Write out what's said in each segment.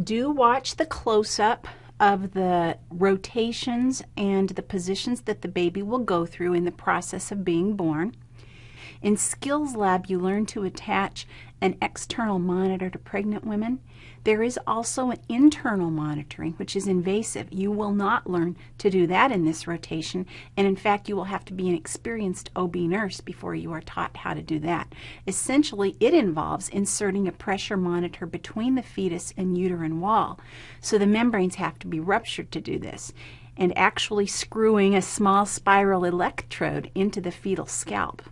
Do watch the close-up of the rotations and the positions that the baby will go through in the process of being born. In Skills Lab, you learn to attach an external monitor to pregnant women. There is also an internal monitoring, which is invasive. You will not learn to do that in this rotation, and in fact, you will have to be an experienced OB nurse before you are taught how to do that. Essentially, it involves inserting a pressure monitor between the fetus and uterine wall, so the membranes have to be ruptured to do this, and actually screwing a small spiral electrode into the fetal scalp.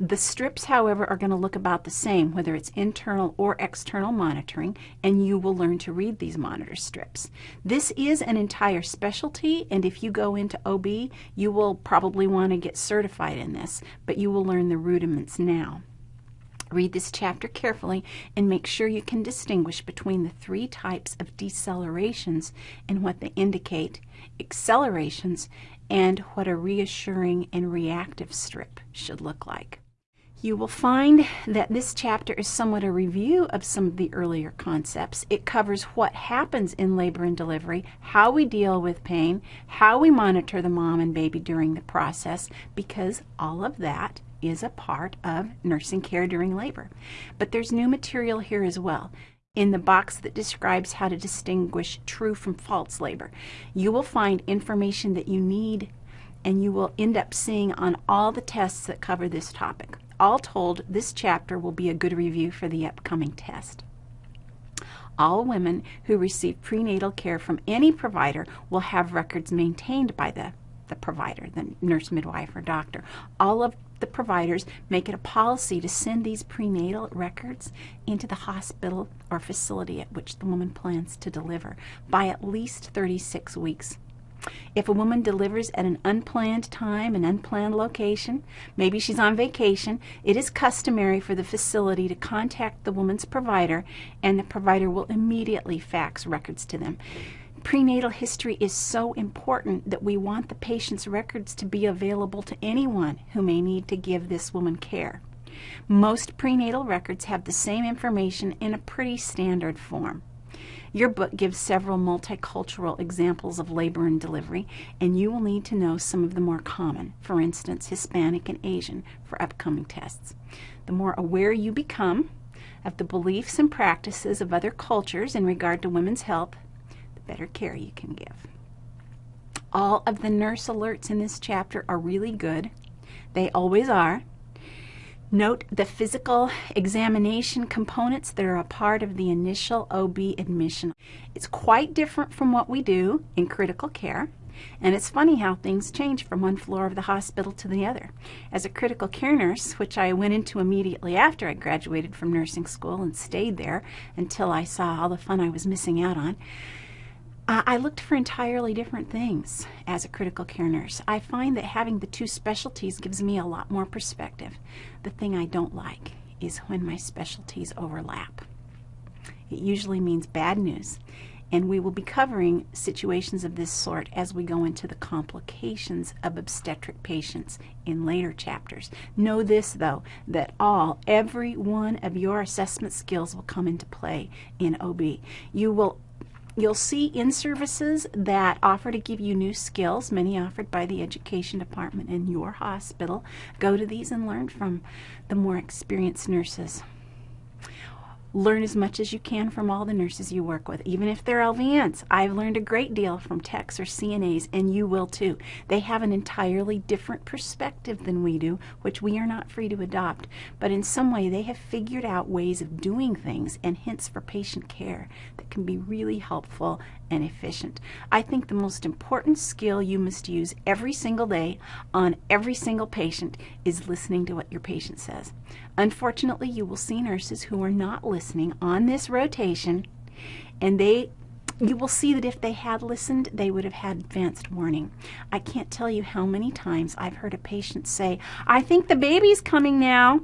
The strips, however, are going to look about the same, whether it's internal or external monitoring, and you will learn to read these monitor strips. This is an entire specialty, and if you go into OB, you will probably want to get certified in this, but you will learn the rudiments now. Read this chapter carefully and make sure you can distinguish between the three types of decelerations and what they indicate, accelerations, and what a reassuring and reactive strip should look like. You will find that this chapter is somewhat a review of some of the earlier concepts. It covers what happens in labor and delivery, how we deal with pain, how we monitor the mom and baby during the process, because all of that is a part of nursing care during labor. But there's new material here as well in the box that describes how to distinguish true from false labor. You will find information that you need and you will end up seeing on all the tests that cover this topic. All told, this chapter will be a good review for the upcoming test. All women who receive prenatal care from any provider will have records maintained by the, the provider, the nurse, midwife, or doctor. All of the providers make it a policy to send these prenatal records into the hospital or facility at which the woman plans to deliver by at least 36 weeks if a woman delivers at an unplanned time, an unplanned location, maybe she's on vacation, it is customary for the facility to contact the woman's provider and the provider will immediately fax records to them. Prenatal history is so important that we want the patient's records to be available to anyone who may need to give this woman care. Most prenatal records have the same information in a pretty standard form. Your book gives several multicultural examples of labor and delivery, and you will need to know some of the more common, for instance, Hispanic and Asian, for upcoming tests. The more aware you become of the beliefs and practices of other cultures in regard to women's health, the better care you can give. All of the nurse alerts in this chapter are really good. They always are. Note the physical examination components that are a part of the initial OB admission. It's quite different from what we do in critical care. And it's funny how things change from one floor of the hospital to the other. As a critical care nurse, which I went into immediately after I graduated from nursing school and stayed there until I saw all the fun I was missing out on, I looked for entirely different things as a critical care nurse. I find that having the two specialties gives me a lot more perspective. The thing I don't like is when my specialties overlap. It usually means bad news, and we will be covering situations of this sort as we go into the complications of obstetric patients in later chapters. Know this, though, that all, every one of your assessment skills will come into play in OB. You will You'll see in-services that offer to give you new skills, many offered by the education department in your hospital. Go to these and learn from the more experienced nurses. Learn as much as you can from all the nurses you work with, even if they're LVNs. I've learned a great deal from techs or CNAs, and you will too. They have an entirely different perspective than we do, which we are not free to adopt. But in some way, they have figured out ways of doing things and hints for patient care that can be really helpful and efficient. I think the most important skill you must use every single day on every single patient is listening to what your patient says. Unfortunately, you will see nurses who are not listening on this rotation, and they you will see that if they had listened, they would have had advanced warning. I can't tell you how many times I've heard a patient say, I think the baby's coming now.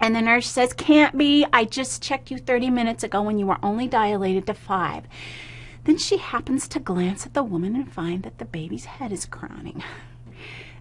And the nurse says, can't be. I just checked you 30 minutes ago when you were only dilated to 5. Then she happens to glance at the woman and find that the baby's head is crowning.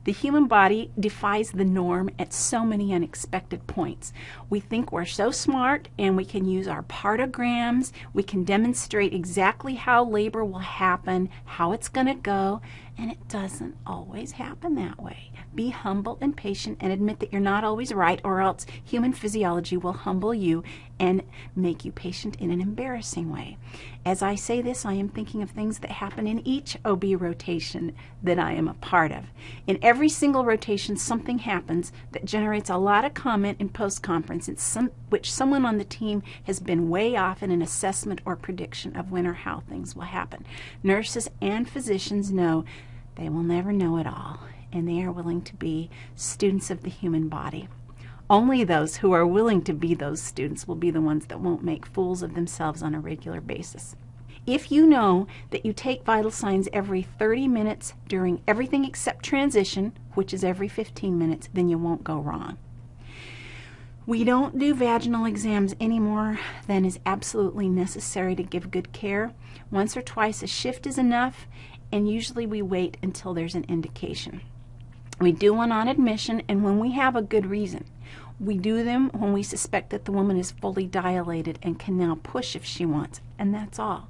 The human body defies the norm at so many unexpected points. We think we're so smart and we can use our partograms, we can demonstrate exactly how labor will happen, how it's going to go, and it doesn't always happen that way. Be humble and patient and admit that you're not always right, or else human physiology will humble you and make you patient in an embarrassing way. As I say this, I am thinking of things that happen in each OB rotation that I am a part of. In every single rotation, something happens that generates a lot of comment in post conference, in some, which someone on the team has been way off in an assessment or prediction of when or how things will happen. Nurses and physicians know they will never know it all, and they are willing to be students of the human body. Only those who are willing to be those students will be the ones that won't make fools of themselves on a regular basis. If you know that you take vital signs every 30 minutes during everything except transition, which is every 15 minutes, then you won't go wrong. We don't do vaginal exams any more than is absolutely necessary to give good care. Once or twice a shift is enough, and usually we wait until there's an indication. We do one on admission and when we have a good reason. We do them when we suspect that the woman is fully dilated and can now push if she wants, and that's all.